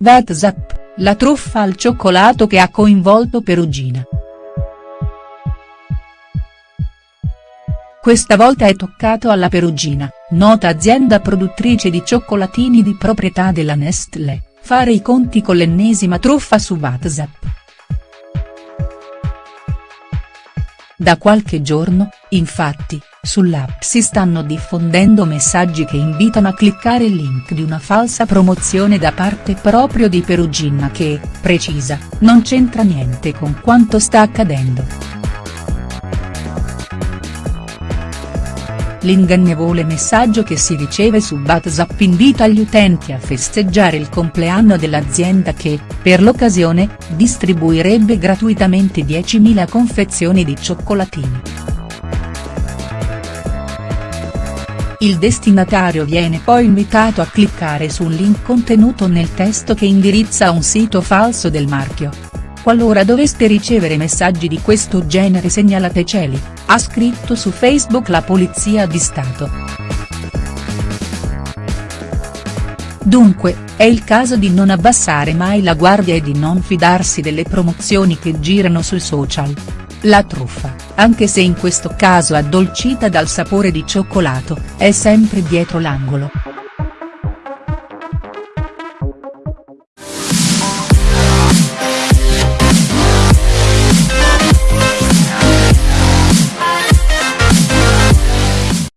WhatsApp, la truffa al cioccolato che ha coinvolto Perugina. Questa volta è toccato alla Perugina, nota azienda produttrice di cioccolatini di proprietà della Nestlé, fare i conti con l'ennesima truffa su WhatsApp. Da qualche giorno, infatti, sull'app si stanno diffondendo messaggi che invitano a cliccare il link di una falsa promozione da parte proprio di Perugina che, precisa, non c'entra niente con quanto sta accadendo. L'ingannevole messaggio che si riceve su WhatsApp invita gli utenti a festeggiare il compleanno dell'azienda che, per l'occasione, distribuirebbe gratuitamente 10.000 confezioni di cioccolatini. Il destinatario viene poi invitato a cliccare su un link contenuto nel testo che indirizza a un sito falso del marchio. Qualora doveste ricevere messaggi di questo genere segnalate Celi, ha scritto su Facebook la Polizia di Stato. Dunque, è il caso di non abbassare mai la guardia e di non fidarsi delle promozioni che girano sui social. La truffa, anche se in questo caso addolcita dal sapore di cioccolato, è sempre dietro l'angolo.